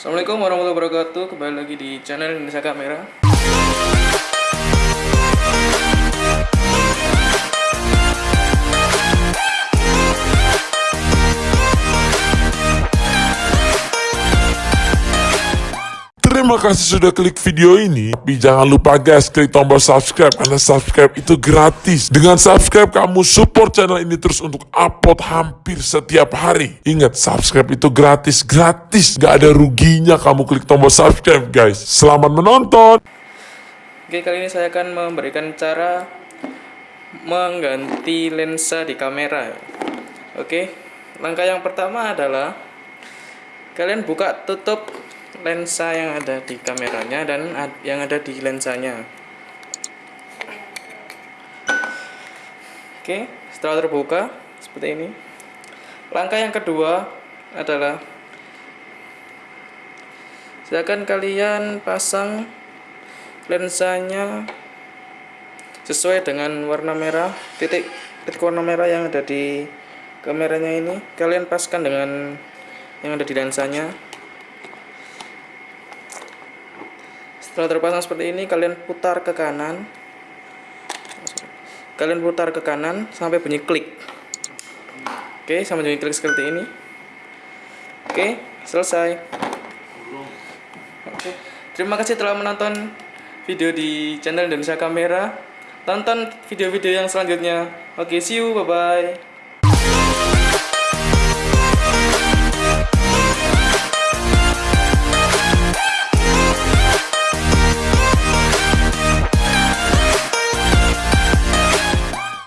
Assalamualaikum warahmatullahi wabarakatuh. Kembali lagi di channel Indonesia Kamera Terima kasih sudah klik video ini. Tapi jangan lupa guys, klik tombol subscribe karena subscribe itu gratis. Dengan subscribe kamu support channel ini terus untuk upload hampir setiap hari. Ingat, subscribe itu gratis, gratis. Gak ada ruginya kamu klik tombol subscribe guys. Selamat menonton. Oke kali ini saya akan memberikan cara Mengganti lensa di kamera Oke Langkah yang pertama adalah Kalian buka tutup lensa yang ada di kameranya dan yang ada di lensanya. Oke setelah terbuka Seperti ini. Langkah yang kedua adalah Silakan kalian pasang lensanya sesuai dengan warna merah titik titik warna merah yang ada di kameranya ini. Kalian paskan dengan yang ada di lensanya setelah terpasang seperti ini kalian putar ke kanan kalian putar ke kanan sampai bunyi klik oke sampai bunyi klik seperti ini oke selesai Oke, terima kasih telah menonton video di channel Indonesia Kamera. Tonton video-video yang selanjutnya. Oke, see you, bye-bye.